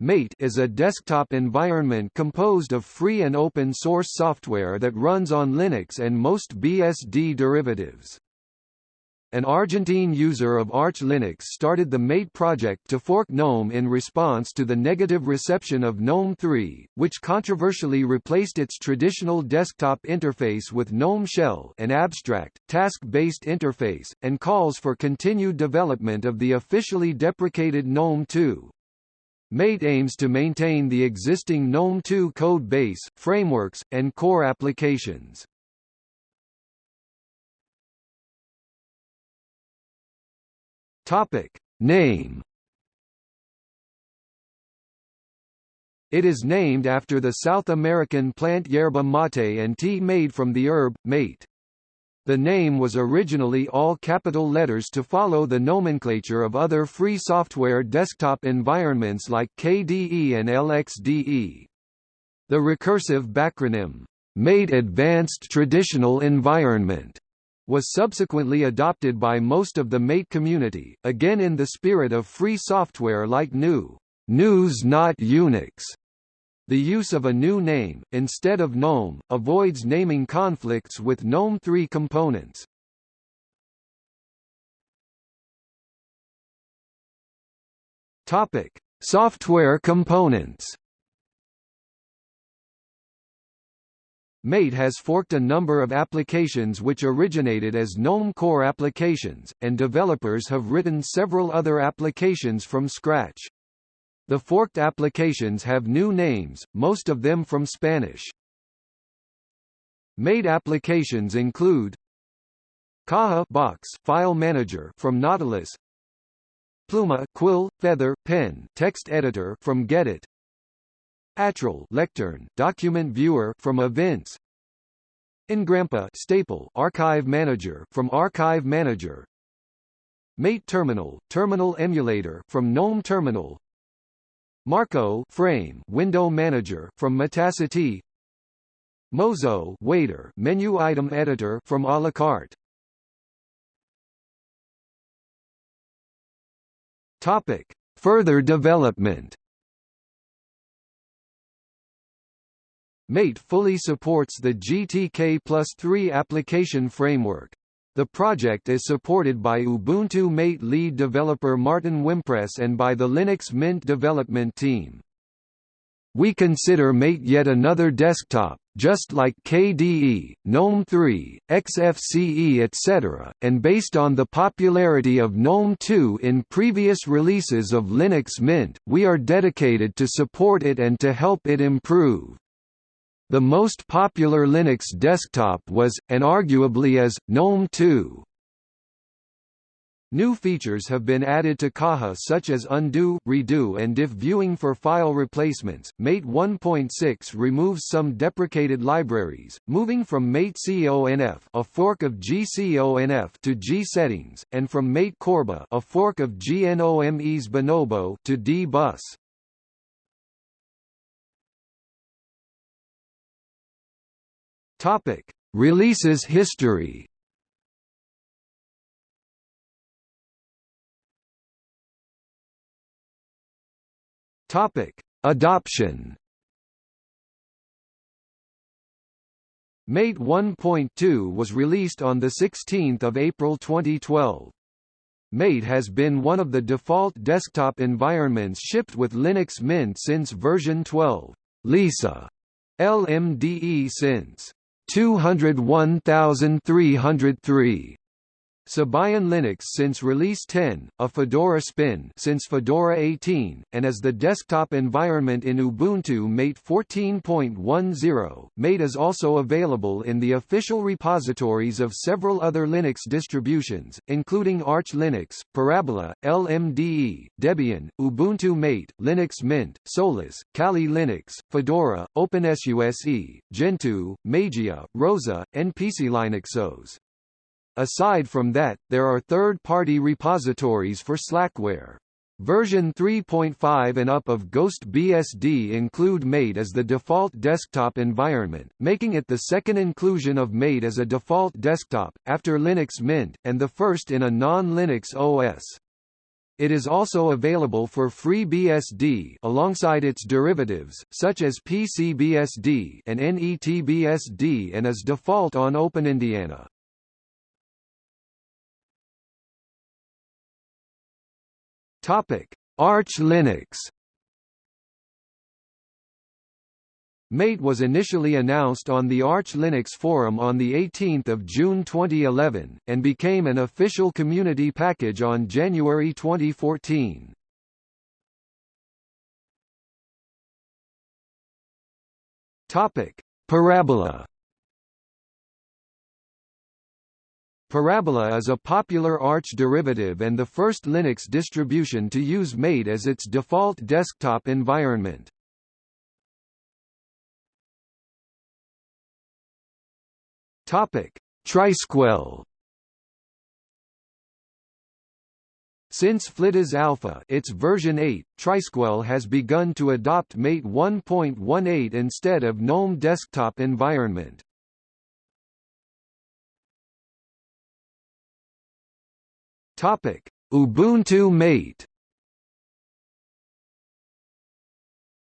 Mate is a desktop environment composed of free and open source software that runs on Linux and most BSD derivatives. An Argentine user of Arch Linux started the Mate project to fork GNOME in response to the negative reception of GNOME 3, which controversially replaced its traditional desktop interface with GNOME Shell an abstract, task-based interface, and calls for continued development of the officially deprecated GNOME 2. Mate aims to maintain the existing GNOME 2 code base, frameworks, and core applications. Topic. Name It is named after the South American plant yerba mate and tea made from the herb, mate. The name was originally all capital letters to follow the nomenclature of other free software desktop environments like KDE and LXDE. The recursive backronym, Made Advanced Traditional Environment, was subsequently adopted by most of the Mate community, again in the spirit of free software like GNU. GNU's not Unix the use of a new name, instead of GNOME, avoids naming conflicts with GNOME 3 components. Topic: Software components. Mate has forked a number of applications which originated as GNOME Core applications, and developers have written several other applications from scratch. The forked applications have new names, most of them from Spanish. Mate applications include Caja box file manager from Nautilus Pluma quill, feather, pen text editor from Gedit Atril lectern document viewer from Evince Engrampa staple archive manager from Archive Manager Mate Terminal terminal emulator from GNOME Terminal Marco frame window manager from Metacity. Mozo waiter menu item editor from Alacarte. Topic. Further development. Mate fully supports the GTK plus 3 application framework, the project is supported by Ubuntu Mate lead developer Martin Wimpress and by the Linux Mint development team. We consider Mate yet another desktop, just like KDE, GNOME 3, XFCE etc., and based on the popularity of GNOME 2 in previous releases of Linux Mint, we are dedicated to support it and to help it improve. The most popular Linux desktop was, and arguably is, GNOME 2. New features have been added to Caja such as undo, redo and diff viewing for file replacements. Mate 1.6 removes some deprecated libraries, moving from Mate CONF a fork of GCONF to G settings, and from Mate Corba a fork of GNOME's Bonobo to D-Bus. Topic: Releases history. Topic: Adoption. Mate 1.2 was released on 16 April 2012. Mate has been one of the default desktop environments shipped with Linux Mint since version 12. Lisa LMDE since 201303. Sabayon Linux since Release 10, a Fedora spin since Fedora 18, and as the desktop environment in Ubuntu Mate 14.10. Mate is also available in the official repositories of several other Linux distributions, including Arch Linux, Parabola, LMDE, Debian, Ubuntu Mate, Linux Mint, Solus, Kali Linux, Fedora, OpenSUSE, Gentoo, Mageia, Rosa, and PCLinuxOS. Aside from that, there are third-party repositories for Slackware. Version 3.5 and up of Ghost BSD include Mate as the default desktop environment, making it the second inclusion of Mate as a default desktop, after Linux Mint, and the first in a non-Linux OS. It is also available for FreeBSD alongside its derivatives, such as PCBSD and NETBSD and is default on OpenIndiana. Topic: Arch Linux. Mate was initially announced on the Arch Linux forum on 18 June 2011, and became an official community package on January 2014. Topic: Parabola Parabola is a popular Arch derivative and the first Linux distribution to use Mate as its default desktop environment. Topic: Trisquel. Since Flidas Alpha its version 8, Trisquel has begun to adopt Mate 1.18 instead of GNOME desktop environment. Topic: Ubuntu Mate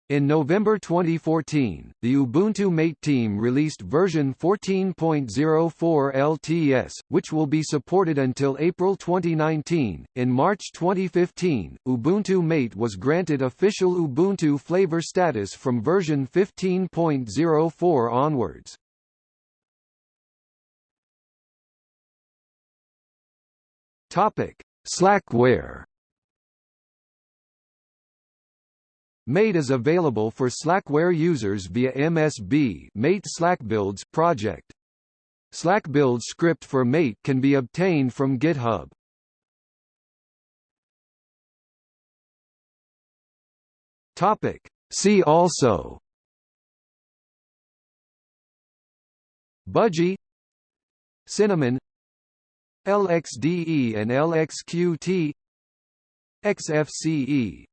In November 2014, the Ubuntu Mate team released version 14.04 LTS, which will be supported until April 2019. In March 2015, Ubuntu Mate was granted official Ubuntu flavor status from version 15.04 onwards. Topic: Slackware Mate is available for Slackware users via MSB Mate SlackBuilds project. SlackBuild script for Mate can be obtained from GitHub. Topic. See also Budgie Cinnamon LXDE and LXQT XFCE